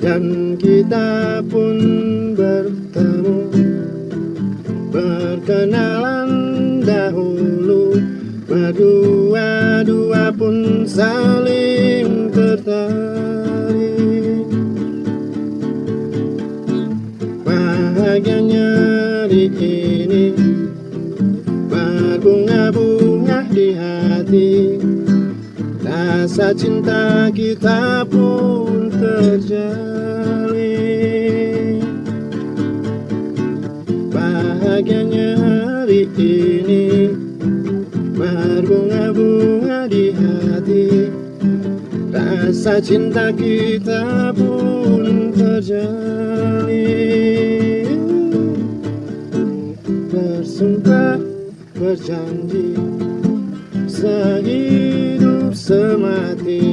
Dan kita pun bertemu Berkenalan dahulu. Berdua-dua pun saling tertarik. Bahagianya hari ini Berbunga-bunga di hati. Rasa cinta kita pun Bahagianya hari ini. Berbunga-bunga di hati. Rasa cinta kita pun terjalin Bersumpah berjanji Sehidup semati